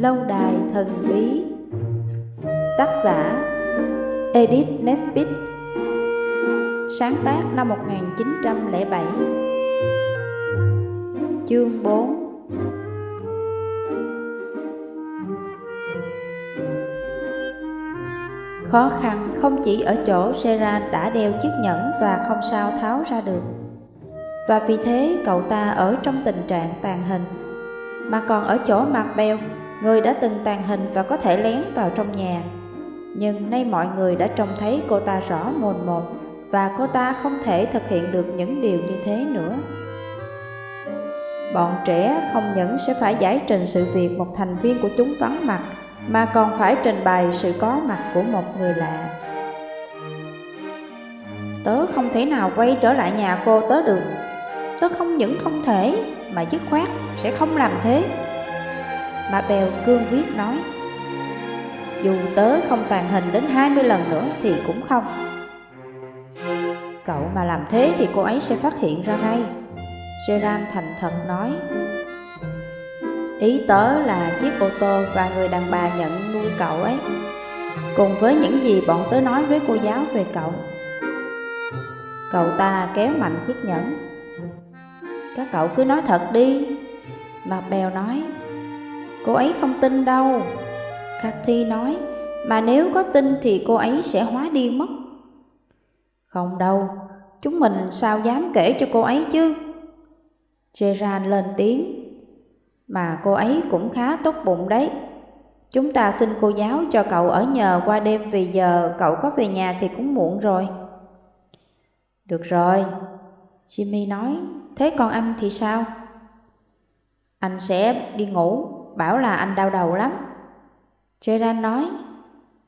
Lâu đài thần bí. Tác giả, Edith Nesbit Sáng tác năm 1907 Chương 4 Khó khăn không chỉ ở chỗ Seran đã đeo chiếc nhẫn và không sao tháo ra được. Và vì thế cậu ta ở trong tình trạng tàn hình, Mà còn ở chỗ mặt beo. Người đã từng tàn hình và có thể lén vào trong nhà. Nhưng nay mọi người đã trông thấy cô ta rõ mồn một Và cô ta không thể thực hiện được những điều như thế nữa. Bọn trẻ không những sẽ phải giải trình sự việc một thành viên của chúng vắng mặt, Mà còn phải trình bày sự có mặt của một người lạ. Tớ không thể nào quay trở lại nhà cô tớ được. Tớ không những không thể, mà dứt khoát sẽ không làm thế. Mà Bèo cương quyết nói, Dù tớ không tàn hình đến 20 lần nữa thì cũng không. Cậu mà làm thế thì cô ấy sẽ phát hiện ra ngay. Gerard thành thật nói, Ý tớ là chiếc ô tô và người đàn bà nhận nuôi cậu ấy. Cùng với những gì bọn tớ nói với cô giáo về cậu Cậu ta kéo mạnh chiếc nhẫn. Các cậu cứ nói thật đi. Mà Bèo nói Cô ấy không tin đâu. Cathy nói, Mà nếu có tin thì cô ấy sẽ hóa điên mất. Không đâu, Chúng mình sao dám kể cho cô ấy chứ? Gerard lên tiếng, Mà cô ấy cũng khá tốt bụng đấy. Chúng ta xin cô giáo cho cậu ở nhờ qua đêm Vì giờ cậu có về nhà thì cũng muộn rồi. Được rồi, Jimmy nói, Thế còn anh thì sao? Anh sẽ đi ngủ. Bảo là anh đau đầu lắm Gerard nói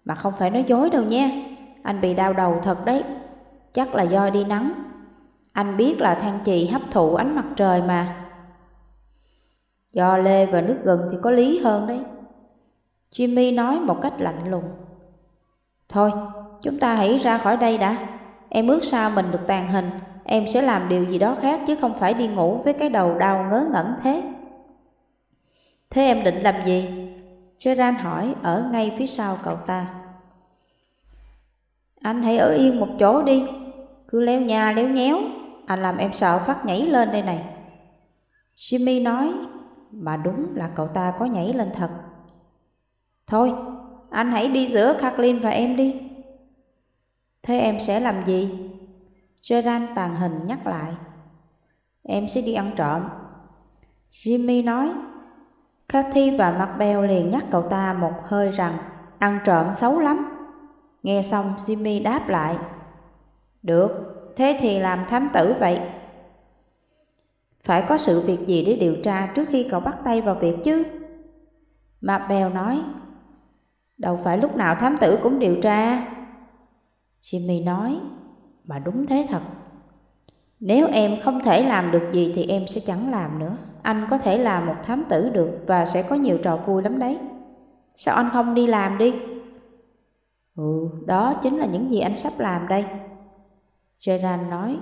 Mà không phải nói dối đâu nha Anh bị đau đầu thật đấy Chắc là do đi nắng anh biết là than chì hấp thụ ánh mặt trời mà. Do lê và nước gừng thì có lý hơn đấy. Jimmy nói một cách lạnh lùng. Thôi, chúng ta hãy ra khỏi đây đã. Em ước sao mình được tàn hình, em sẽ làm điều gì đó khác chứ không phải đi ngủ với cái đầu đau ngớ ngẩn thế. Thế em định làm gì? Gerard hỏi ở ngay phía sau cậu ta. Anh hãy ở yên một chỗ đi, cứ leo nhà leo nhéo anh làm em sợ phát nhảy lên đây này. Jimmy nói, mà đúng là cậu ta có nhảy lên thật. Thôi, anh hãy đi giữa Kathleen và em đi. Thế em sẽ làm gì? Gerard tàn hình nhắc lại. Em sẽ đi ăn trộm. Jimmy nói. Cathy và Macbeth liền nhắc cậu ta một hơi rằng ăn trộm xấu lắm. Nghe xong Jimmy đáp lại. Được, thế thì làm thám tử vậy. Phải có sự việc gì để điều tra trước khi cậu bắt tay vào việc chứ? Macbeth nói, đâu phải lúc nào thám tử cũng điều tra. Jimmy nói, mà đúng thế thật. Nếu em không thể làm được gì thì em sẽ chẳng làm nữa. Anh có thể làm một thám tử được và sẽ có nhiều trò vui lắm đấy. Sao anh không đi làm đi? Ừ, đó chính là những gì anh sắp làm đây. Gerard nói,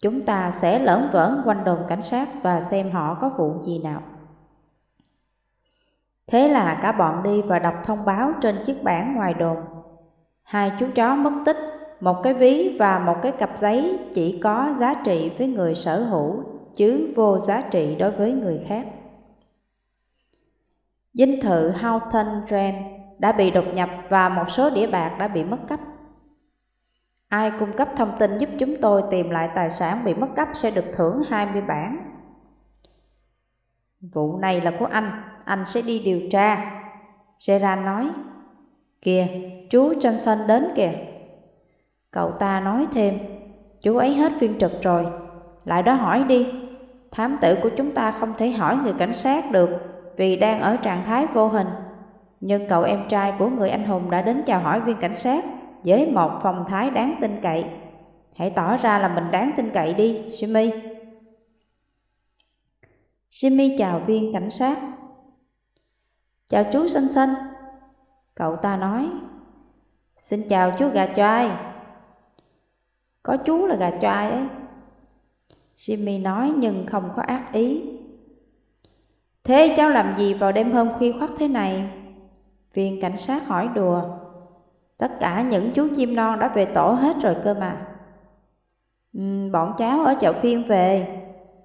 chúng ta sẽ lỡn vỡn quanh đồn cảnh sát và xem họ có vụ gì nào. Thế là cả bọn đi và đọc thông báo trên chiếc bảng ngoài đồn. Hai chú chó mất tích, một cái ví và một cái cặp giấy chỉ có giá trị với người sở hữu, chứ vô giá trị đối với người khác. Dinh thự Houghton Ren đã bị đột nhập và một số đĩa bạc đã bị mất cắp. Ai cung cấp thông tin giúp chúng tôi tìm lại tài sản bị mất cắp sẽ được thưởng 20 bản. Vụ này là của anh, anh sẽ đi điều tra. Gerard nói, Kìa, chú Johnson đến kìa. Cậu ta nói thêm, chú ấy hết phiên trực rồi, lại đó hỏi đi. Thám tử của chúng ta không thể hỏi người cảnh sát được vì đang ở trạng thái vô hình. Nhưng cậu em trai của người anh hùng đã đến chào hỏi viên cảnh sát với một phong thái đáng tin cậy. Hãy tỏ ra là mình đáng tin cậy đi, Jimmy. Jimmy chào viên cảnh sát. Chào chú xanh xanh. Cậu ta nói. Xin chào chú gà choai. Có chú là gà choai ấy. Jimmy nói nhưng không có ác ý. Thế cháu làm gì vào đêm hôm khuya khoắt thế này? Viên cảnh sát hỏi đùa. Tất cả những chú chim non đã về tổ hết rồi cơ mà. Ừ, bọn cháu ở chợ phiên về.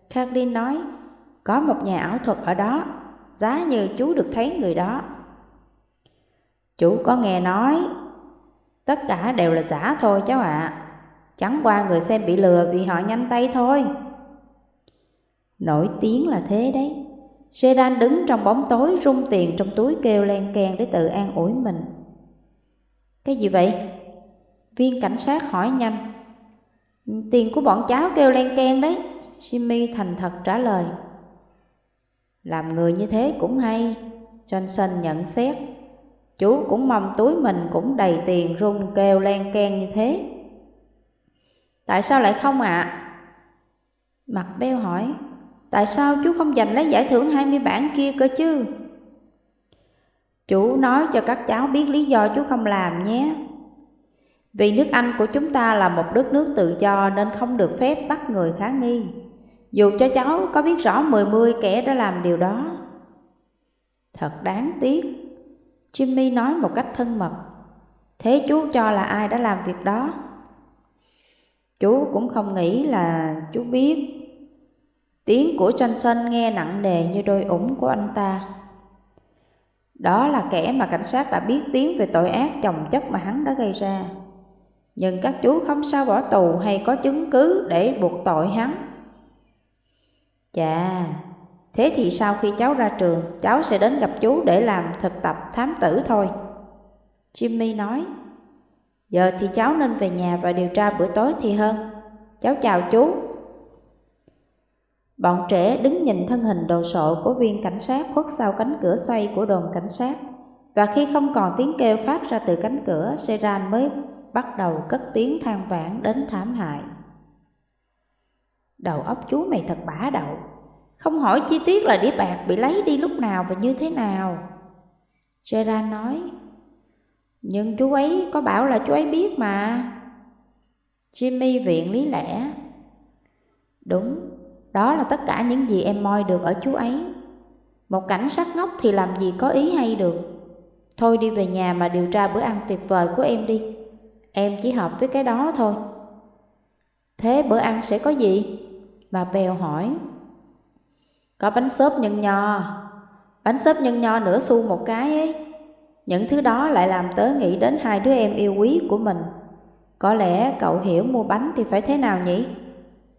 Kathleen nói, có một nhà ảo thuật ở đó, giá như chú được thấy người đó. Chú có nghe nói, tất cả đều là giả thôi cháu ạ. À. Chẳng qua người xem bị lừa vì họ nhanh tay thôi. Nổi tiếng là thế đấy. Sedan đứng trong bóng tối rung tiền trong túi kêu len keng để tự an ủi mình. Cái gì vậy? Viên cảnh sát hỏi nhanh. Tiền của bọn cháu kêu len keng đấy. Jimmy thành thật trả lời. Làm người như thế cũng hay. Johnson nhận xét. Chú cũng mong túi mình cũng đầy tiền rung kêu len keng như thế. Tại sao lại không ạ? À? Mặt beo hỏi. Tại sao chú không giành lấy giải thưởng 20 bản kia cơ chứ? Chú nói cho các cháu biết lý do chú không làm nhé. Vì nước Anh của chúng ta là một đất nước tự do nên không được phép bắt người khá nghi. Dù cho cháu có biết rõ mười mươi kẻ đã làm điều đó. Thật đáng tiếc. Jimmy nói một cách thân mật. Thế chú cho là ai đã làm việc đó? Chú cũng không nghĩ là chú biết Tiếng của tranh sân nghe nặng nề như đôi ủng của anh ta. Đó là kẻ mà cảnh sát đã biết tiếng về tội ác chồng chất mà hắn đã gây ra. Nhưng các chú không sao bỏ tù hay có chứng cứ để buộc tội hắn. Chà, thế thì sau khi cháu ra trường, cháu sẽ đến gặp chú để làm thực tập thám tử thôi. Jimmy nói, giờ thì cháu nên về nhà và điều tra bữa tối thì hơn. Cháu chào chú. Bọn trẻ đứng nhìn thân hình đồ sộ của viên cảnh sát khuất sau cánh cửa xoay của đồn cảnh sát. Và khi không còn tiếng kêu phát ra từ cánh cửa, Seran mới bắt đầu cất tiếng than vãn đến thảm hại. Đầu óc chú mày thật bả đậu, không hỏi chi tiết là đĩa bạc bị lấy đi lúc nào và như thế nào. Seran nói, nhưng chú ấy có bảo là chú ấy biết mà. Jimmy viện lý lẽ. Đúng, đó là tất cả những gì em moi được ở chú ấy. Một cảnh sát ngốc thì làm gì có ý hay được. Thôi đi về nhà mà điều tra bữa ăn tuyệt vời của em đi. Em chỉ hợp với cái đó thôi. Thế bữa ăn sẽ có gì? Bà Bèo hỏi. Có bánh xốp nhân nho. Bánh xốp nhân nho nửa xu một cái ấy. Những thứ đó lại làm tớ nghĩ đến hai đứa em yêu quý của mình. Có lẽ cậu hiểu mua bánh thì phải thế nào nhỉ?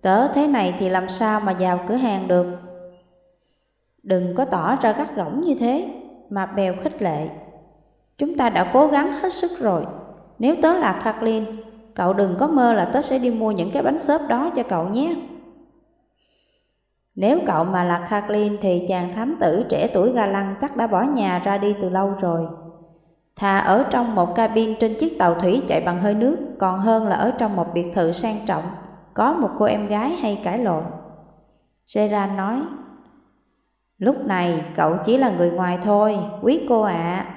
Tớ thế này thì làm sao mà vào cửa hàng được? Đừng có tỏ ra gắt gỏng như thế, Mà bèo khích lệ. Chúng ta đã cố gắng hết sức rồi. Nếu tớ là Kathleen, Cậu đừng có mơ là tớ sẽ đi mua những cái bánh xốp đó cho cậu nhé. Nếu cậu mà là Kathleen Thì chàng thám tử trẻ tuổi ga lăng chắc đã bỏ nhà ra đi từ lâu rồi. Thà ở trong một cabin trên chiếc tàu thủy chạy bằng hơi nước Còn hơn là ở trong một biệt thự sang trọng có một cô em gái hay cãi lộn. Gerard nói, Lúc này cậu chỉ là người ngoài thôi, quý cô ạ. À.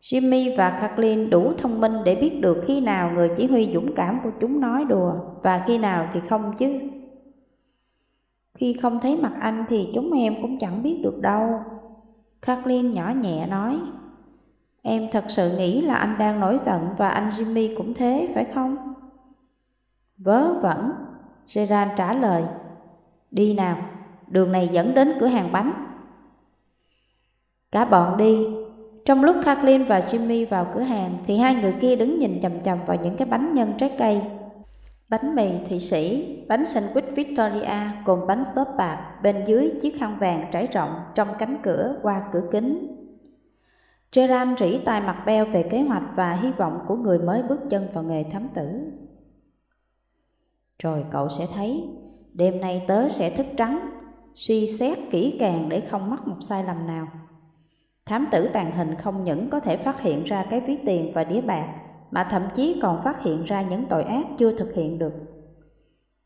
Jimmy và Kathleen đủ thông minh để biết được khi nào người chỉ huy dũng cảm của chúng nói đùa và khi nào thì không chứ. Khi không thấy mặt anh thì chúng em cũng chẳng biết được đâu. Kathleen nhỏ nhẹ nói, Em thật sự nghĩ là anh đang nổi giận và anh Jimmy cũng thế, phải không? Vớ vẩn, Gerard trả lời. Đi nào, đường này dẫn đến cửa hàng bánh. Cả bọn đi. Trong lúc Kathleen và Jimmy vào cửa hàng thì hai người kia đứng nhìn chầm chầm vào những cái bánh nhân trái cây. Bánh mì Thụy Sĩ, bánh sandwich Victoria cùng bánh xốp bạc bên dưới chiếc khăn vàng trải rộng trong cánh cửa qua cửa kính. Gerard rỉ tai mặt beo về kế hoạch và hy vọng của người mới bước chân vào nghề thám tử. Rồi cậu sẽ thấy, đêm nay tớ sẽ thức trắng, suy xét kỹ càng để không mắc một sai lầm nào. Thám tử tàn hình không những có thể phát hiện ra cái ví tiền và đĩa bạc, mà thậm chí còn phát hiện ra những tội ác chưa thực hiện được.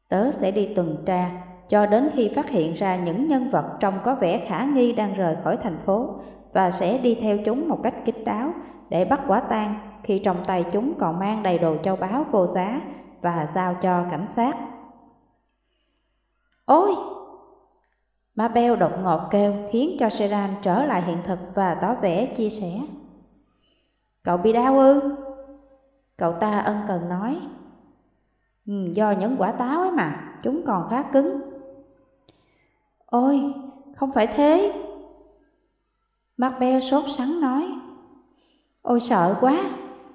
Tớ sẽ đi tuần tra cho đến khi phát hiện ra những nhân vật trông có vẻ khả nghi đang rời khỏi thành phố và sẽ đi theo chúng một cách kín đáo để bắt quả tang khi trong tay chúng còn mang đầy đồ châu báu vô giá và giao cho cảnh sát. Ôi! Mabel đột ngột kêu khiến cho Seran trở lại hiện thực và tỏ vẻ chia sẻ. Cậu bị đau ư? Cậu ta ân cần nói. Ừ, do những quả táo ấy mà, chúng còn khá cứng. Ôi, không phải thế. Mabel sốt sắng nói. Ôi sợ quá,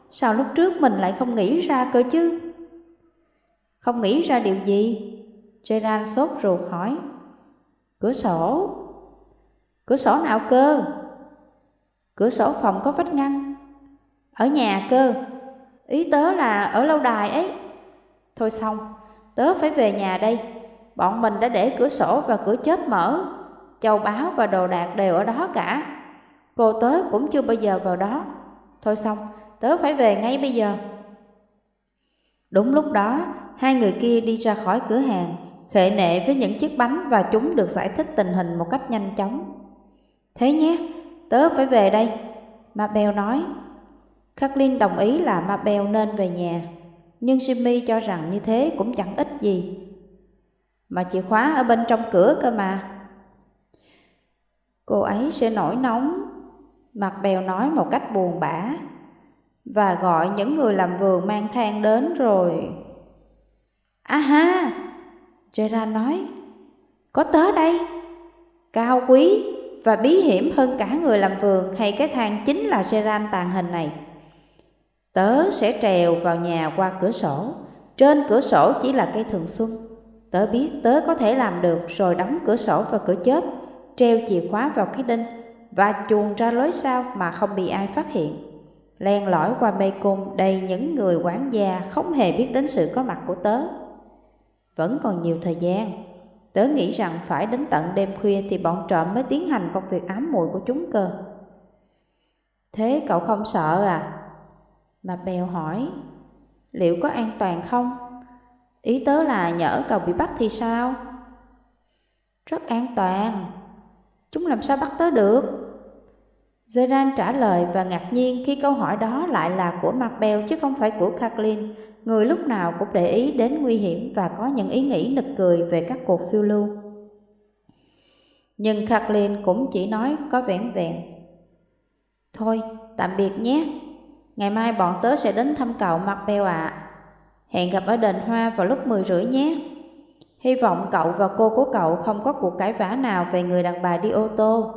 sao lúc trước mình lại không nghĩ ra cơ chứ? Không nghĩ ra điều gì? Gerard sốt ruột hỏi. Cửa sổ. Cửa sổ nào cơ? Cửa sổ phòng có vách ngăn. Ở nhà cơ. Ý tớ là ở lâu đài ấy. Thôi xong, tớ phải về nhà đây. Bọn mình đã để cửa sổ và cửa chớp mở. Châu báu và đồ đạc đều ở đó cả. Cô tớ cũng chưa bao giờ vào đó. Thôi xong, tớ phải về ngay bây giờ. Đúng lúc đó, hai người kia đi ra khỏi cửa hàng, khệ nệ với những chiếc bánh và chúng được giải thích tình hình một cách nhanh chóng. Thế nhé, tớ phải về đây, Mabel nói. Kathleen đồng ý là Mabel nên về nhà, nhưng Jimmy cho rằng như thế cũng chẳng ích gì. Mà chìa khóa ở bên trong cửa cơ mà. Cô ấy sẽ nổi nóng, Mặt bèo nói một cách buồn bã, và gọi những người làm vườn mang than đến rồi. À ha, Gerard nói, có tớ đây, cao quý và bí hiểm hơn cả người làm vườn hay cái thang chính là Gerard tàn hình này. Tớ sẽ trèo vào nhà qua cửa sổ, trên cửa sổ chỉ là cây thường xuân. Tớ biết tớ có thể làm được rồi đóng cửa sổ và cửa chớp, treo chìa khóa vào cái đinh và chuồn ra lối sau mà không bị ai phát hiện. Len lỏi qua mê cung đầy những người quản gia không hề biết đến sự có mặt của tớ. Vẫn còn nhiều thời gian, tớ nghĩ rằng phải đến tận đêm khuya thì bọn trộm mới tiến hành công việc ám muội của chúng cơ. Thế cậu không sợ à? Mà bèo hỏi, liệu có an toàn không? Ý tớ là nhỡ cậu bị bắt thì sao? Rất an toàn, chúng làm sao bắt tớ được? Zeran trả lời và ngạc nhiên khi câu hỏi đó lại là của Macbeth chứ không phải của Kathleen, người lúc nào cũng để ý đến nguy hiểm và có những ý nghĩ nực cười về các cuộc phiêu lưu. Nhưng Kathleen cũng chỉ nói có vẻn vẹn. Thôi, tạm biệt nhé. Ngày mai bọn tớ sẽ đến thăm cậu Macbeth ạ. Hẹn gặp ở đền hoa vào lúc 10 rưỡi nhé. Hy vọng cậu và cô của cậu không có cuộc cãi vã nào về người đàn bà đi ô tô.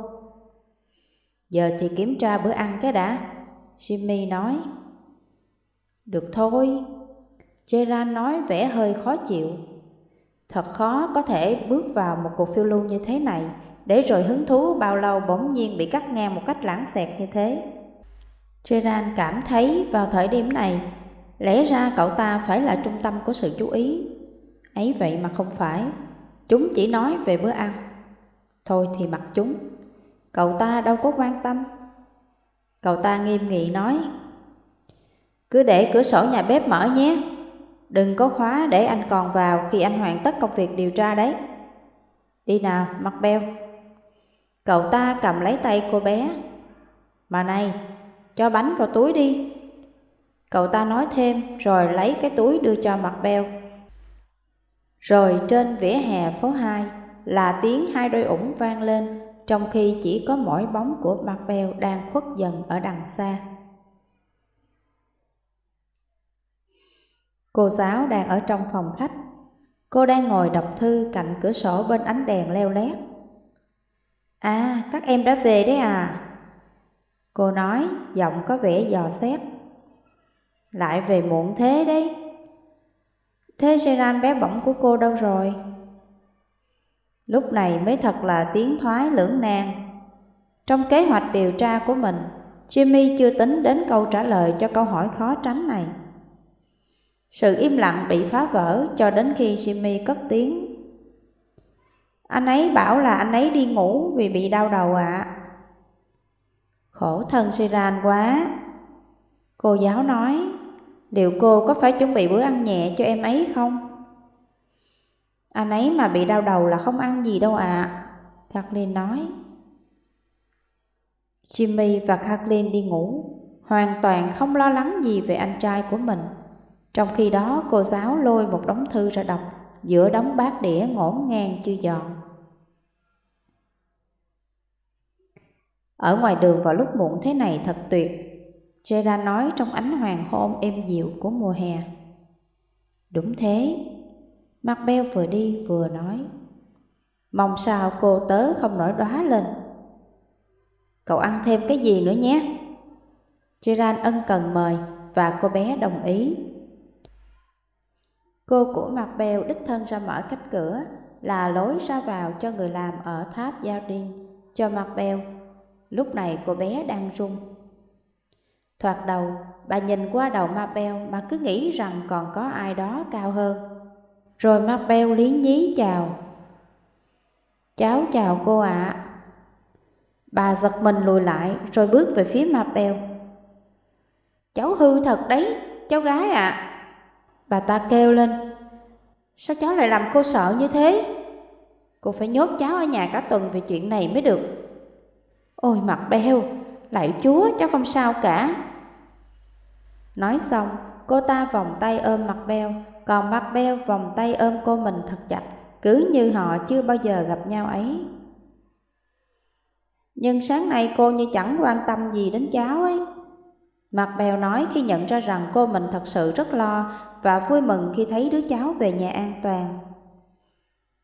Giờ thì kiểm tra bữa ăn cái đã, Jimmy nói. Được thôi. Gerard nói vẻ hơi khó chịu. Thật khó có thể bước vào một cuộc phiêu lưu như thế này, Để rồi hứng thú bao lâu bỗng nhiên bị cắt ngang một cách lãng xẹt như thế. Gerard cảm thấy vào thời điểm này, Lẽ ra cậu ta phải là trung tâm của sự chú ý. Ấy vậy mà không phải. Chúng chỉ nói về bữa ăn. Thôi thì mặc chúng. Cậu ta đâu có quan tâm. Cậu ta nghiêm nghị nói Cứ để cửa sổ nhà bếp mở nhé. Đừng có khóa để anh còn vào khi anh hoàn tất công việc điều tra đấy. Đi nào, mặt beo. Cậu ta cầm lấy tay cô bé. Mà này, cho bánh vào túi đi. Cậu ta nói thêm rồi lấy cái túi đưa cho mặt beo. Rồi trên vỉa hè phố 2 là tiếng hai đôi ủng vang lên trong khi chỉ có mỗi bóng của Marbell đang khuất dần ở đằng xa. Cô giáo đang ở trong phòng khách. Cô đang ngồi đọc thư cạnh cửa sổ bên ánh đèn leo lét. À, các em đã về đấy à? Cô nói, giọng có vẻ dò xét. Lại về muộn thế đấy. Thế Seran bé bỏng của cô đâu rồi? Lúc này mới thật là tiếng thoái lưỡng nan. Trong kế hoạch điều tra của mình, Jimmy chưa tính đến câu trả lời cho câu hỏi khó tránh này. Sự im lặng bị phá vỡ cho đến khi Jimmy cất tiếng. Anh ấy bảo là anh ấy đi ngủ vì bị đau đầu ạ. Khổ thân Siran quá. Cô giáo nói, liệu cô có phải chuẩn bị bữa ăn nhẹ cho em ấy không? Anh ấy mà bị đau đầu là không ăn gì đâu ạ. À. Kathleen nói. Jimmy và Kathleen đi ngủ, hoàn toàn không lo lắng gì về anh trai của mình. Trong khi đó cô giáo lôi một đống thư ra đọc giữa đống bát đĩa ngổn ngang chưa dọn. Ở ngoài đường vào lúc muộn thế này thật tuyệt, Gerard nói trong ánh hoàng hôn êm dịu của mùa hè. Đúng thế, Macbeth vừa đi vừa nói. Mong sao cô tớ không nổi đóa lên. Cậu ăn thêm cái gì nữa nhé? Gerard ân cần mời và cô bé đồng ý. Cô của Macbeth đích thân ra mở cách cửa là lối ra vào cho người làm ở tháp Yardin cho Macbeth. Lúc này cô bé đang run. Thoạt đầu, bà nhìn qua đầu Mabel mà cứ nghĩ rằng còn có ai đó cao hơn. Rồi Mabel lý nhí chào. Cháu chào cô ạ. Bà giật mình lùi lại rồi bước về phía Mabel. Cháu hư thật đấy, cháu gái ạ. À. Bà ta kêu lên. Sao cháu lại làm cô sợ như thế? Cô phải nhốt cháu ở nhà cả tuần về chuyện này mới được. Ôi mặt beo, lại chúa cháu không sao cả. Nói xong, cô ta vòng tay ôm mặt beo, còn mặt beo vòng tay ôm cô mình thật chặt, cứ như họ chưa bao giờ gặp nhau ấy. Nhưng sáng nay cô như chẳng quan tâm gì đến cháu ấy. Mặt bèo nói khi nhận ra rằng cô mình thật sự rất lo và vui mừng khi thấy đứa cháu về nhà an toàn.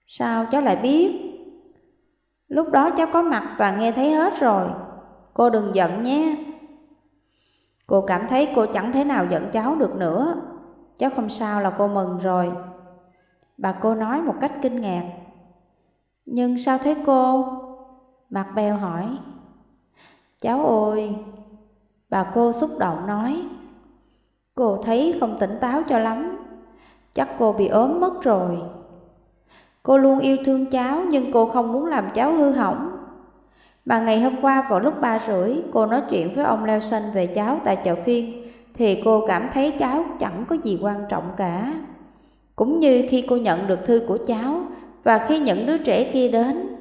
Sao cháu lại biết? Lúc đó cháu có mặt và nghe thấy hết rồi. Cô đừng giận nhé. Cô cảm thấy cô chẳng thế nào giận cháu được nữa. Cháu không sao là cô mừng rồi. Bà cô nói một cách kinh ngạc. Nhưng sao thế cô? Mặt bèo hỏi. Cháu ơi! Bà cô xúc động nói. Cô thấy không tỉnh táo cho lắm. Chắc cô bị ốm mất rồi. Cô luôn yêu thương cháu nhưng cô không muốn làm cháu hư hỏng. Mà ngày hôm qua vào lúc ba rưỡi cô nói chuyện với ông Leo Xanh về cháu tại chợ phiên thì cô cảm thấy cháu chẳng có gì quan trọng cả. Cũng như khi cô nhận được thư của cháu và khi những đứa trẻ kia đến.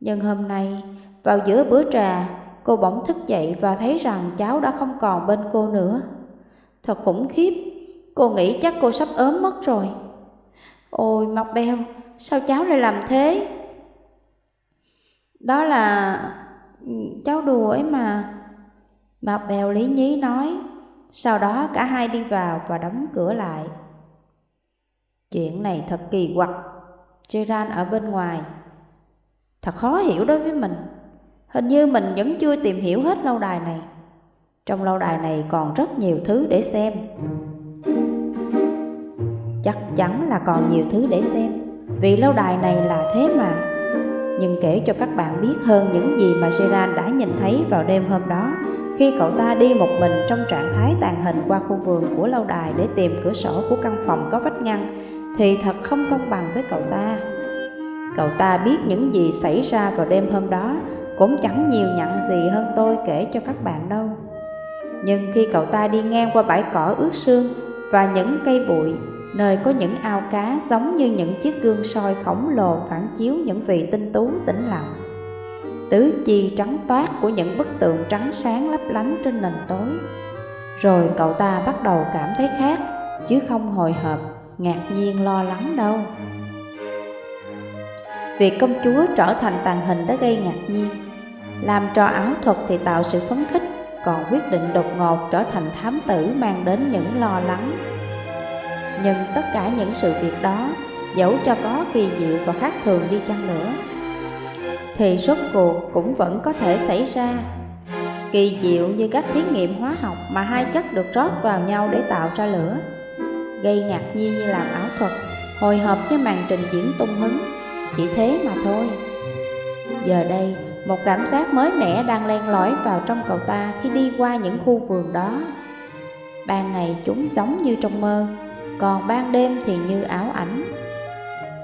Nhưng hôm nay, vào giữa bữa trà, cô bỗng thức dậy và thấy rằng cháu đã không còn bên cô nữa. Thật khủng khiếp, cô nghĩ chắc cô sắp ốm mất rồi. Ôi, Mọc Beo, sao cháu lại làm thế? Đó là... Ừ, cháu đùa ấy mà. Mạc bèo lý nhí nói, sau đó cả hai đi vào và đóng cửa lại. Chuyện này thật kỳ quặc, Gerard ở bên ngoài. Thật khó hiểu đối với mình, hình như mình vẫn chưa tìm hiểu hết lâu đài này. Trong lâu đài này còn rất nhiều thứ để xem. Chắc chắn là còn nhiều thứ để xem vì lâu đài này là thế mà. Nhưng kể cho các bạn biết hơn những gì mà Gerard đã nhìn thấy vào đêm hôm đó, khi cậu ta đi một mình trong trạng thái tàn hình qua khu vườn của lâu đài để tìm cửa sổ của căn phòng có vách ngăn, thì thật không công bằng với cậu ta. Cậu ta biết những gì xảy ra vào đêm hôm đó, cũng chẳng nhiều nhận gì hơn tôi kể cho các bạn đâu. Nhưng khi cậu ta đi ngang qua bãi cỏ ướt sương và những cây bụi nơi có những ao cá giống như những chiếc gương soi khổng lồ phản chiếu những vị tinh tú tĩnh lặng. Tứ chi trắng toát của những bức tượng trắng sáng lấp lánh trên nền tối. Rồi cậu ta bắt đầu cảm thấy khác, chứ không hồi hộp, ngạc nhiên lo lắng đâu. Việc công chúa trở thành tàn hình đã gây ngạc nhiên. Làm trò ảo thuật thì tạo sự phấn khích, còn quyết định đột ngột trở thành thám tử mang đến những lo lắng nhưng tất cả những sự việc đó, dẫu cho có kỳ diệu và khác thường đi chăng nữa, thì rốt cuộc cũng vẫn có thể xảy ra. Kỳ diệu như các thí nghiệm hóa học mà hai chất được rót vào nhau để tạo ra lửa, gây ngạc nhiên như làm ảo thuật, hồi hộp với màn trình diễn tung hứng, chỉ thế mà thôi. Giờ đây, một cảm giác mới mẻ đang len lỏi vào trong cậu ta khi đi qua những khu vườn đó. Ban ngày chúng giống như trong mơ, còn ban đêm thì như áo ảnh.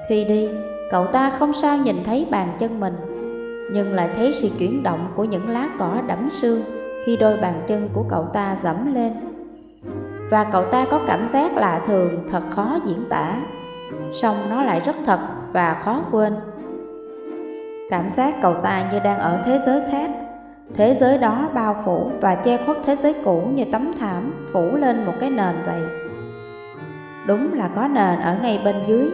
Khi đi, cậu ta không sao nhìn thấy bàn chân mình, nhưng lại thấy sự chuyển động của những lá cỏ đẫm sương khi đôi bàn chân của cậu ta dẫm lên. Và cậu ta có cảm giác lạ thường thật khó diễn tả, song nó lại rất thật và khó quên. Cảm giác cậu ta như đang ở thế giới khác, thế giới đó bao phủ và che khuất thế giới cũ như tấm thảm phủ lên một cái nền vậy. Đúng là có nền ở ngay bên dưới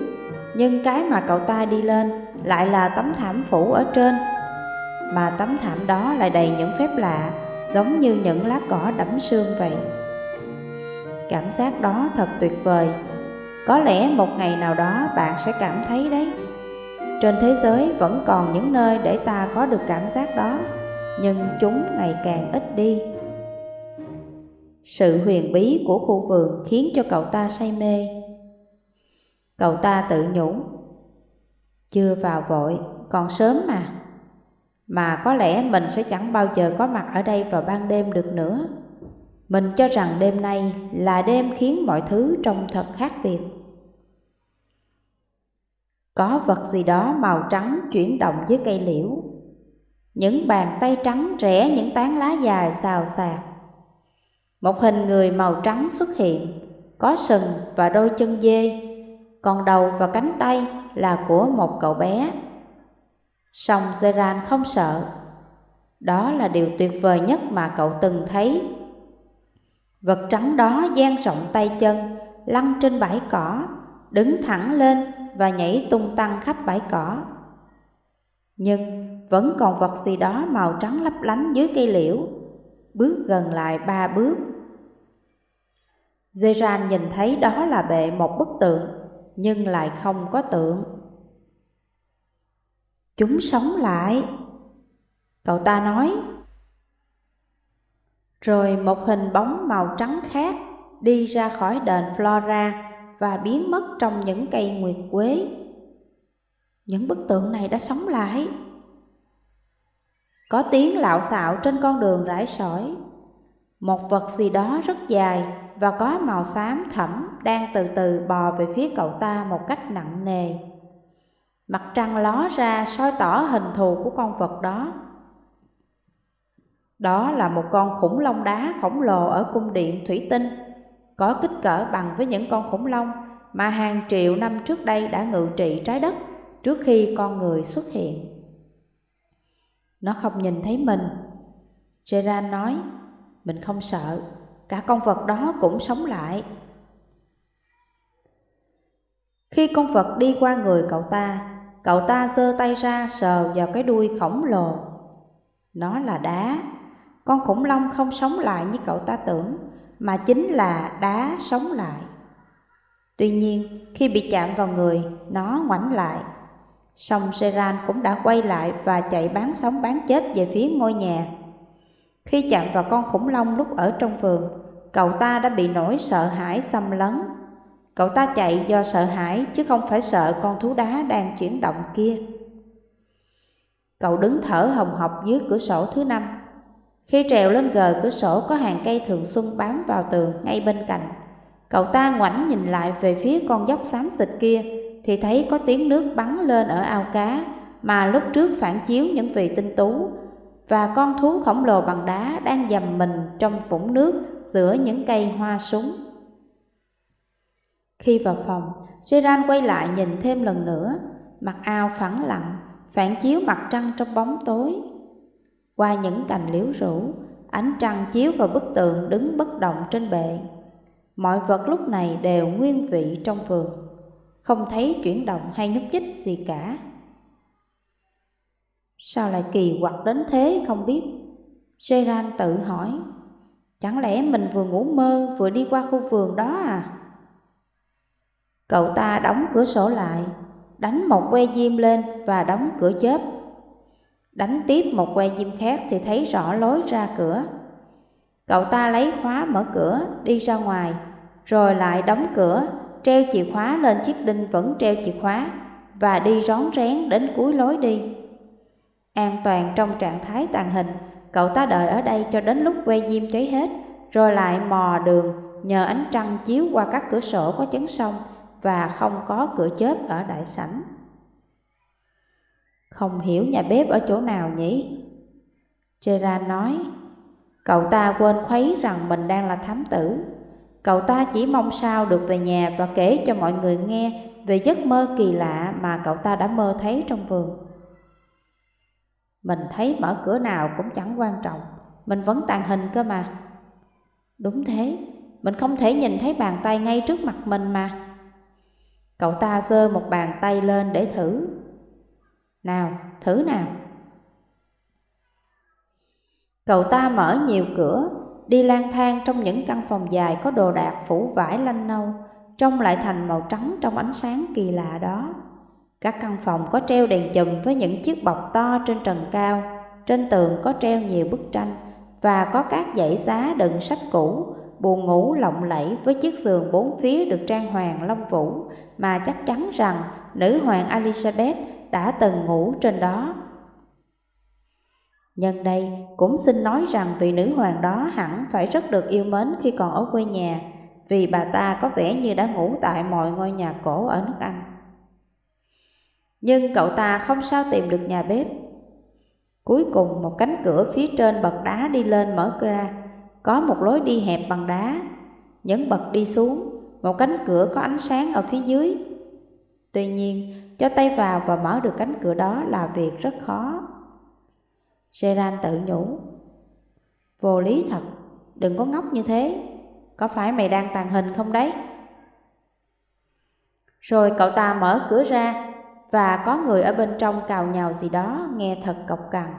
Nhưng cái mà cậu ta đi lên lại là tấm thảm phủ ở trên mà tấm thảm đó lại đầy những phép lạ, giống như những lá cỏ đẫm sương vậy. Cảm giác đó thật tuyệt vời. Có lẽ một ngày nào đó bạn sẽ cảm thấy đấy. Trên thế giới vẫn còn những nơi để ta có được cảm giác đó, nhưng chúng ngày càng ít đi. Sự huyền bí của khu vườn khiến cho cậu ta say mê. Cậu ta tự nhủ, chưa vào vội, còn sớm mà. Mà có lẽ mình sẽ chẳng bao giờ có mặt ở đây vào ban đêm được nữa. Mình cho rằng đêm nay là đêm khiến mọi thứ trông thật khác biệt. Có vật gì đó màu trắng chuyển động dưới cây liễu. Những bàn tay trắng rẽ những tán lá dài xào xạc. Một hình người màu trắng xuất hiện, có sừng và đôi chân dê, còn đầu và cánh tay là của một cậu bé. Song Zeran không sợ. Đó là điều tuyệt vời nhất mà cậu từng thấy. Vật trắng đó dang rộng tay chân, lăn trên bãi cỏ, đứng thẳng lên và nhảy tung tăng khắp bãi cỏ. Nhưng vẫn còn vật gì đó màu trắng lấp lánh dưới cây liễu, bước gần lại ba bước. Zeran nhìn thấy đó là bệ một bức tượng, nhưng lại không có tượng. Chúng sống lại. Cậu ta nói. Rồi một hình bóng màu trắng khác đi ra khỏi đền Flora và biến mất trong những cây nguyệt quế. Những bức tượng này đã sống lại. Có tiếng lạo xạo trên con đường rải sỏi. Một vật gì đó rất dài và có màu xám thẫm đang từ từ bò về phía cậu ta một cách nặng nề. Mặt trăng ló ra soi tỏ hình thù của con vật đó. Đó là một con khủng long đá khổng lồ ở cung điện thủy tinh, có kích cỡ bằng với những con khủng long mà hàng triệu năm trước đây đã ngự trị trái đất trước khi con người xuất hiện. Nó không nhìn thấy mình. Gerard nói, mình không sợ, cả con vật đó cũng sống lại. Khi con vật đi qua người cậu ta, cậu ta giơ tay ra sờ vào cái đuôi khổng lồ. Nó là đá, con khủng long không sống lại như cậu ta tưởng, mà chính là đá sống lại. Tuy nhiên, khi bị chạm vào người, nó ngoảnh lại. Song Seran cũng đã quay lại và chạy bán sống bán chết về phía ngôi nhà. Khi chạm vào con khủng long lúc ở trong vườn, cậu ta đã bị nỗi sợ hãi xâm lấn. Cậu ta chạy do sợ hãi chứ không phải sợ con thú đá đang chuyển động kia. Cậu đứng thở hồng hộc dưới cửa sổ thứ năm. Khi trèo lên gờ cửa sổ có hàng cây thường xuân bám vào tường ngay bên cạnh. Cậu ta ngoảnh nhìn lại về phía con dốc xám xịt kia thì thấy có tiếng nước bắn lên ở ao cá mà lúc trước phản chiếu những vị tinh tú và con thú khổng lồ bằng đá đang dầm mình trong vũng nước giữa những cây hoa súng. Khi vào phòng, Seran quay lại nhìn thêm lần nữa, mặt ao phẳng lặng, phản chiếu mặt trăng trong bóng tối. Qua những cành liễu rủ, ánh trăng chiếu vào bức tượng đứng bất động trên bệ. Mọi vật lúc này đều nguyên vị trong vườn, không thấy chuyển động hay nhúc nhích gì cả. Sao lại kỳ quặc đến thế không biết? Geran tự hỏi, chẳng lẽ mình vừa ngủ mơ vừa đi qua khu vườn đó à? Cậu ta đóng cửa sổ lại, đánh một que diêm lên và đóng cửa chớp. Đánh tiếp một que diêm khác thì thấy rõ lối ra cửa. Cậu ta lấy khóa mở cửa, đi ra ngoài, rồi lại đóng cửa, treo chìa khóa lên chiếc đinh vẫn treo chìa khóa và đi rón rén đến cuối lối đi. An toàn trong trạng thái tàn hình, cậu ta đợi ở đây cho đến lúc que diêm cháy hết, rồi lại mò đường nhờ ánh trăng chiếu qua các cửa sổ có chấn sông và không có cửa chớp ở đại sảnh. Không hiểu nhà bếp ở chỗ nào nhỉ? Gerard nói, cậu ta quên khuấy rằng mình đang là thám tử. Cậu ta chỉ mong sao được về nhà và kể cho mọi người nghe về giấc mơ kỳ lạ mà cậu ta đã mơ thấy trong vườn. Mình thấy mở cửa nào cũng chẳng quan trọng, mình vẫn tàn hình cơ mà. Đúng thế, mình không thể nhìn thấy bàn tay ngay trước mặt mình mà. Cậu ta giơ một bàn tay lên để thử. Nào, thử nào. Cậu ta mở nhiều cửa, đi lang thang trong những căn phòng dài có đồ đạc phủ vải lanh nâu, trông lại thành màu trắng trong ánh sáng kỳ lạ đó. Các căn phòng có treo đèn chùm với những chiếc bọc to trên trần cao, trên tường có treo nhiều bức tranh và có các dãy giá đựng sách cũ, buồn ngủ lộng lẫy với chiếc giường bốn phía được trang hoàng long vũ mà chắc chắn rằng nữ hoàng Elizabeth đã từng ngủ trên đó. Nhân đây cũng xin nói rằng vị nữ hoàng đó hẳn phải rất được yêu mến khi còn ở quê nhà vì bà ta có vẻ như đã ngủ tại mọi ngôi nhà cổ ở nước Anh. Nhưng cậu ta không sao tìm được nhà bếp. Cuối cùng một cánh cửa phía trên bậc đá đi lên mở ra, có một lối đi hẹp bằng đá. Những bậc đi xuống, một cánh cửa có ánh sáng ở phía dưới. Tuy nhiên, cho tay vào và mở được cánh cửa đó là việc rất khó. Gerard tự nhủ. Vô lý thật, đừng có ngốc như thế, có phải mày đang tàn hình không đấy? Rồi cậu ta mở cửa ra và có người ở bên trong cào nhào gì đó nghe thật cọc cằn.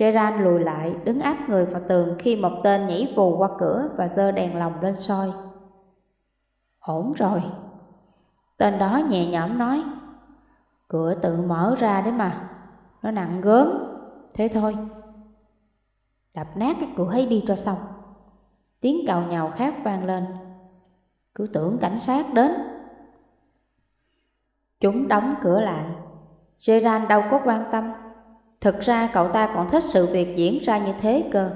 Gerard lùi lại, đứng áp người vào tường khi một tên nhảy vù qua cửa và giơ đèn lồng lên soi. Ổn rồi. Tên đó nhẹ nhõm nói, cửa tự mở ra đấy mà, nó nặng gớm, thế thôi. Đập nát cái cửa ấy đi cho xong. Tiếng cào nhào khác vang lên, cứ tưởng cảnh sát đến. Chúng đóng cửa lại, Gerard đâu có quan tâm Thực ra cậu ta còn thích sự việc diễn ra như thế cơ.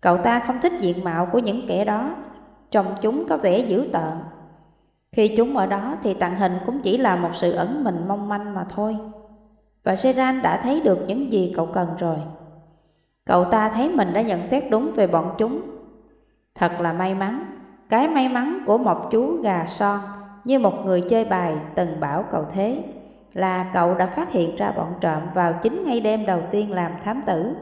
Cậu ta không thích diện mạo của những kẻ đó, trông chúng có vẻ dữ tợn. Khi chúng ở đó thì tàng hình cũng chỉ là một sự ẩn mình mong manh mà thôi. Và Seran đã thấy được những gì cậu cần rồi. Cậu ta thấy mình đã nhận xét đúng về bọn chúng. Thật là may mắn, cái may mắn của một chú gà son như một người chơi bài từng bảo cậu thế là cậu đã phát hiện ra bọn trộm vào chính ngay đêm đầu tiên làm thám tử.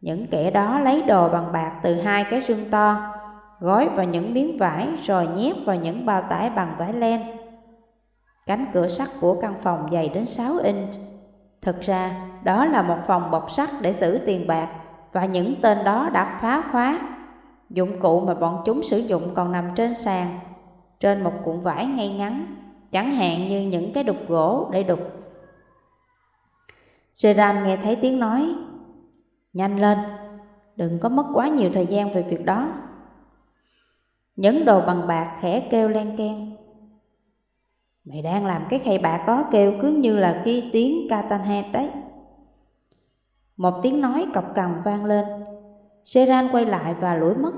Những kẻ đó lấy đồ bằng bạc từ hai cái rương to, gói vào những miếng vải rồi nhét vào những bao tải bằng vải len. Cánh cửa sắt của căn phòng dày đến 6 inch. Thực ra, đó là một phòng bọc sắt để giữ tiền bạc và những tên đó đã phá khóa. Dụng cụ mà bọn chúng sử dụng còn nằm trên sàn, trên một cuộn vải ngay ngắn chẳng hạn như những cái đục gỗ để đục. Gerard nghe thấy tiếng nói, nhanh lên, đừng có mất quá nhiều thời gian về việc đó. nhấn đồ bằng bạc khẽ kêu len keng. Mày đang làm cái khay bạc đó kêu cứ như là cái tiếng Catanhead đấy. Một tiếng nói cọc cằn vang lên, seran quay lại và lủi mất.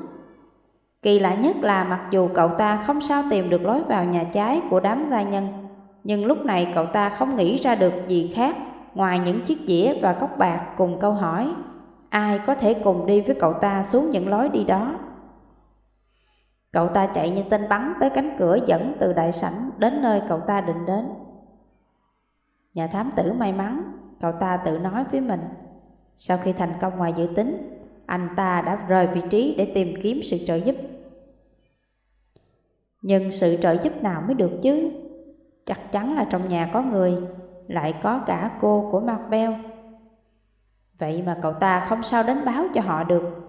Kỳ lạ nhất là mặc dù cậu ta không sao tìm được lối vào nhà trái của đám gia nhân, nhưng lúc này cậu ta không nghĩ ra được gì khác ngoài những chiếc dĩa và cốc bạc cùng câu hỏi ai có thể cùng đi với cậu ta xuống những lối đi đó. Cậu ta chạy như tên bắn tới cánh cửa dẫn từ đại sảnh đến nơi cậu ta định đến. Nhà thám tử may mắn, cậu ta tự nói với mình. Sau khi thành công ngoài dự tính, anh ta đã rời vị trí để tìm kiếm sự trợ giúp. Nhưng sự trợ giúp nào mới được chứ? Chắc chắn là trong nhà có người, lại có cả cô của Marbell. Vậy mà cậu ta không sao đến báo cho họ được.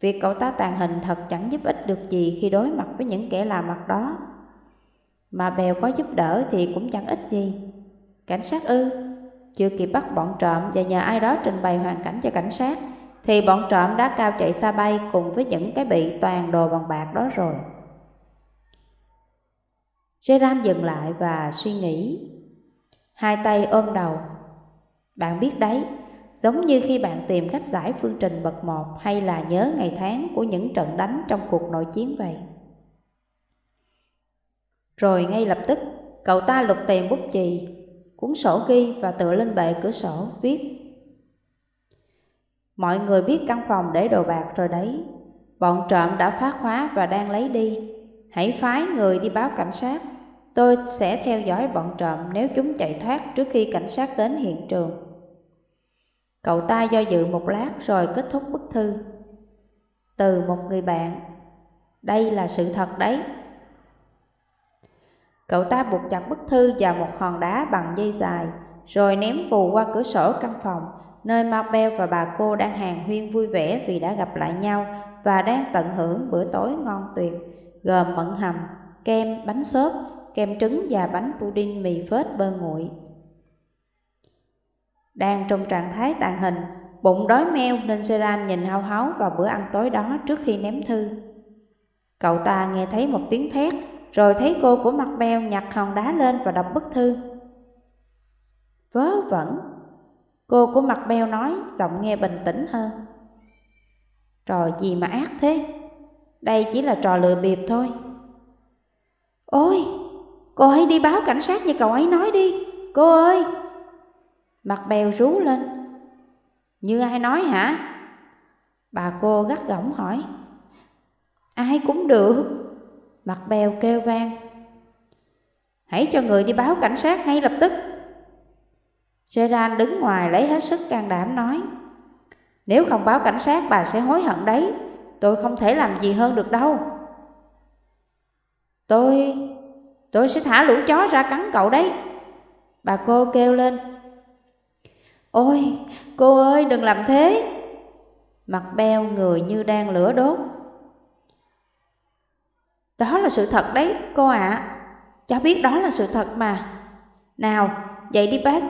Việc cậu ta tàn hình thật chẳng giúp ích được gì khi đối mặt với những kẻ làm mặt đó. Mà bèo có giúp đỡ thì cũng chẳng ích gì. Cảnh sát ư, chưa kịp bắt bọn trộm và nhờ ai đó trình bày hoàn cảnh cho cảnh sát thì bọn trộm đã cao chạy xa bay cùng với những cái bị toàn đồ bằng bạc đó rồi. Gerard dừng lại và suy nghĩ. Hai tay ôm đầu. Bạn biết đấy, giống như khi bạn tìm cách giải phương trình bậc một hay là nhớ ngày tháng của những trận đánh trong cuộc nội chiến vậy. Rồi ngay lập tức, cậu ta lục tìm bút chì, cuốn sổ ghi và tựa lên bệ cửa sổ viết Mọi người biết căn phòng để đồ bạc rồi đấy. Bọn trộm đã phá khóa và đang lấy đi. Hãy phái người đi báo cảnh sát. Tôi sẽ theo dõi bọn trộm nếu chúng chạy thoát trước khi cảnh sát đến hiện trường. Cậu ta do dự một lát rồi kết thúc bức thư. Từ một người bạn. Đây là sự thật đấy. Cậu ta buộc chặt bức thư vào một hòn đá bằng dây dài, rồi ném vù qua cửa sổ căn phòng nơi Marbel và bà cô đang hàng huyên vui vẻ vì đã gặp lại nhau và đang tận hưởng bữa tối ngon tuyệt, gồm mận hầm, kem, bánh xốp, kem trứng và bánh pudding mì phết bơ nguội. Đang trong trạng thái tàn hình, bụng đói meo nên Seran nhìn hao háo vào bữa ăn tối đó trước khi ném thư. Cậu ta nghe thấy một tiếng thét, rồi thấy cô của mặt beo nhặt hòn đá lên và đọc bức thư. Vớ vẩn, cô của mặt beo nói, giọng nghe bình tĩnh hơn. Trò gì mà ác thế? Đây chỉ là trò lừa bịp thôi. Ôi, cô hãy đi báo cảnh sát như cậu ấy nói đi, cô ơi! Mặt bèo rú lên. Như ai nói hả? Bà cô gắt gỏng hỏi. Ai cũng được. Mặt bèo kêu vang. Hãy cho người đi báo cảnh sát ngay lập tức. Seran đứng ngoài lấy hết sức can đảm nói. Nếu không báo cảnh sát, bà sẽ hối hận đấy. Tôi không thể làm gì hơn được đâu. Tôi... tôi sẽ thả lũ chó ra cắn cậu đấy. Bà cô kêu lên. Ôi, cô ơi đừng làm thế. Mặt beo người như đang lửa đốt. Đó là sự thật đấy, cô ạ. À. Cháu biết đó là sự thật mà. Nào, dậy đi bác.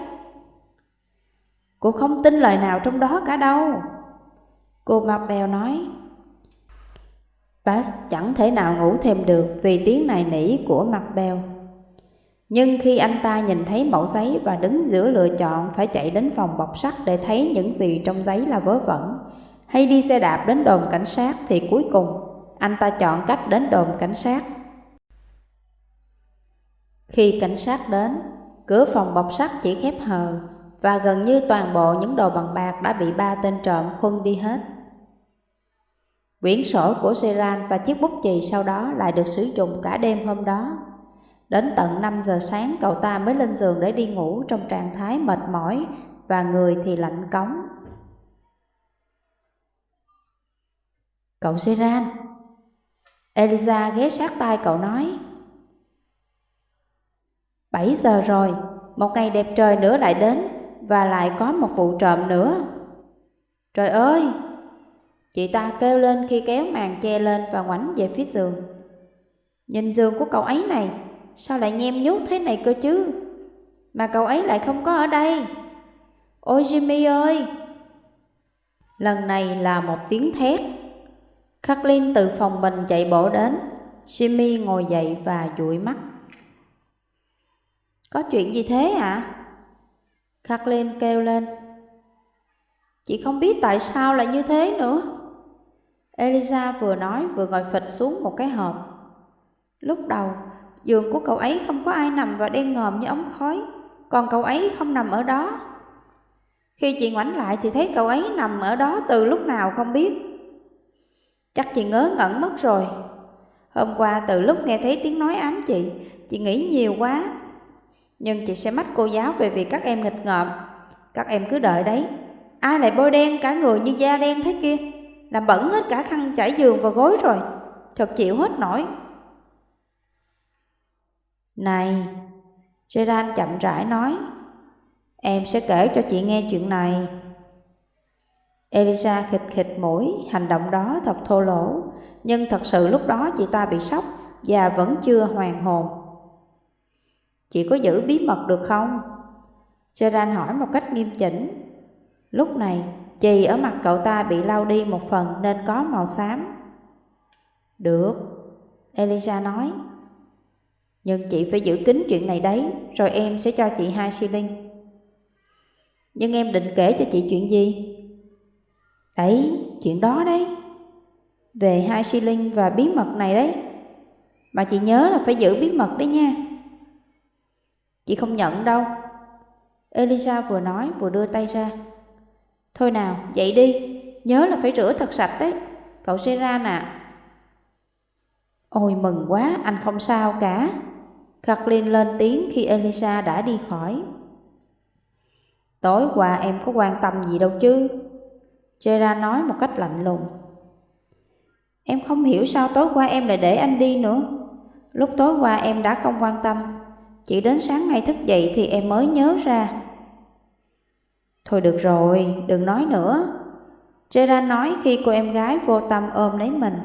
Cô không tin lời nào trong đó cả đâu. Cô mặt bèo nói. Bass chẳng thể nào ngủ thêm được vì tiếng này nỉ của mặt bèo. Nhưng khi anh ta nhìn thấy mẫu giấy và đứng giữa lựa chọn phải chạy đến phòng bọc sắt để thấy những gì trong giấy là vớ vẩn, hay đi xe đạp đến đồn cảnh sát thì cuối cùng anh ta chọn cách đến đồn cảnh sát. Khi cảnh sát đến, cửa phòng bọc sắt chỉ khép hờ và gần như toàn bộ những đồ bằng bạc đã bị ba tên trộm khuân đi hết. Quyển sổ của Seran và chiếc bút chì sau đó lại được sử dụng cả đêm hôm đó. Đến tận 5 giờ sáng cậu ta mới lên giường để đi ngủ trong trạng thái mệt mỏi và người thì lạnh cống. Cậu Seran Elisa ghé sát tai cậu nói 7 giờ rồi, một ngày đẹp trời nữa lại đến và lại có một vụ trộm nữa. Trời ơi! Chị ta kêu lên khi kéo màn che lên và ngoảnh về phía giường. Nhìn giường của cậu ấy này, sao lại nhem nhút thế này cơ chứ? Mà cậu ấy lại không có ở đây. Ôi Jimmy ơi! Lần này là một tiếng thét. Kathleen từ phòng mình chạy bộ đến. Jimmy ngồi dậy và dụi mắt. Có chuyện gì thế ạ? À? Kathleen kêu lên. Chị không biết tại sao lại như thế nữa. Elisa vừa nói vừa ngồi phịch xuống một cái hộp. Lúc đầu, giường của cậu ấy không có ai nằm và đen ngòm như ống khói, còn cậu ấy không nằm ở đó. Khi chị ngoảnh lại thì thấy cậu ấy nằm ở đó từ lúc nào không biết. Chắc chị ngớ ngẩn mất rồi. Hôm qua từ lúc nghe thấy tiếng nói ám chị, chị nghĩ nhiều quá. Nhưng chị sẽ mách cô giáo về việc các em nghịch ngợm. Các em cứ đợi đấy. Ai lại bôi đen cả người như da đen thế kia? Làm bẩn hết cả khăn trải giường và gối rồi. Thật chịu hết nổi. Này, Seran chậm rãi nói, em sẽ kể cho chị nghe chuyện này. Elisa khịch khịch mũi, hành động đó thật thô lỗ, nhưng thật sự lúc đó chị ta bị sốc và vẫn chưa hoàn hồn. Chị có giữ bí mật được không? Seran hỏi một cách nghiêm chỉnh. Lúc này, chì ở mặt cậu ta bị lau đi một phần nên có màu xám. Được, Elisa nói. Nhưng chị phải giữ kín chuyện này đấy, rồi em sẽ cho chị hai xi linh. Nhưng em định kể cho chị chuyện gì? Đấy, chuyện đó đấy. Về hai xi linh và bí mật này đấy. Mà chị nhớ là phải giữ bí mật đấy nha. Chị không nhận đâu. Elisa vừa nói vừa đưa tay ra. Thôi nào, dậy đi, nhớ là phải rửa thật sạch đấy. Cậu sẽ ra nè. Ôi mừng quá, anh không sao cả. Kathleen lên tiếng khi Elisa đã đi khỏi. Tối qua em có quan tâm gì đâu chứ? Jera nói một cách lạnh lùng. Em không hiểu sao tối qua em lại để anh đi nữa. Lúc tối qua em đã không quan tâm. Chỉ đến sáng nay thức dậy thì em mới nhớ ra. Thôi được rồi, đừng nói nữa. Gerard nói khi cô em gái vô tâm ôm lấy mình.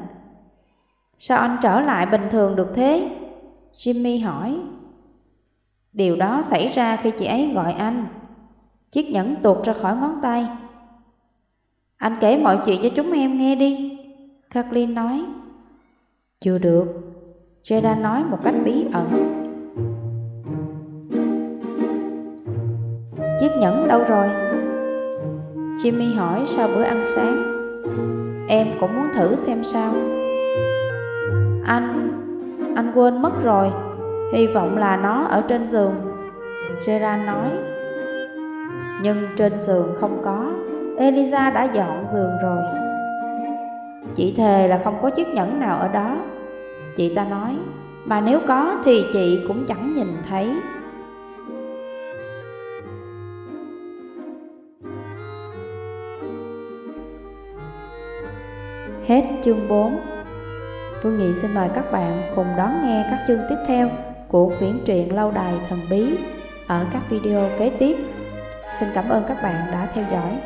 Sao anh trở lại bình thường được thế? Jimmy hỏi. Điều đó xảy ra khi chị ấy gọi anh. Chiếc nhẫn tuột ra khỏi ngón tay. Anh kể mọi chuyện cho chúng em nghe đi. Kathleen nói. Chưa được. Jada nói một cách bí ẩn. Chiếc nhẫn đâu rồi? Jimmy hỏi sau bữa ăn sáng. Em cũng muốn thử xem sao. Anh anh quên mất rồi. Hy vọng là nó ở trên giường. Gerard nói. Nhưng trên giường không có. Eliza đã dọn giường rồi. Chị thề là không có chiếc nhẫn nào ở đó. Chị ta nói, mà nếu có thì chị cũng chẳng nhìn thấy. Hết chương 4 Phương Nhị xin mời các bạn cùng đón nghe các chương tiếp theo của quyển truyện Lâu Đài Thần Bí ở các video kế tiếp. Xin cảm ơn các bạn đã theo dõi.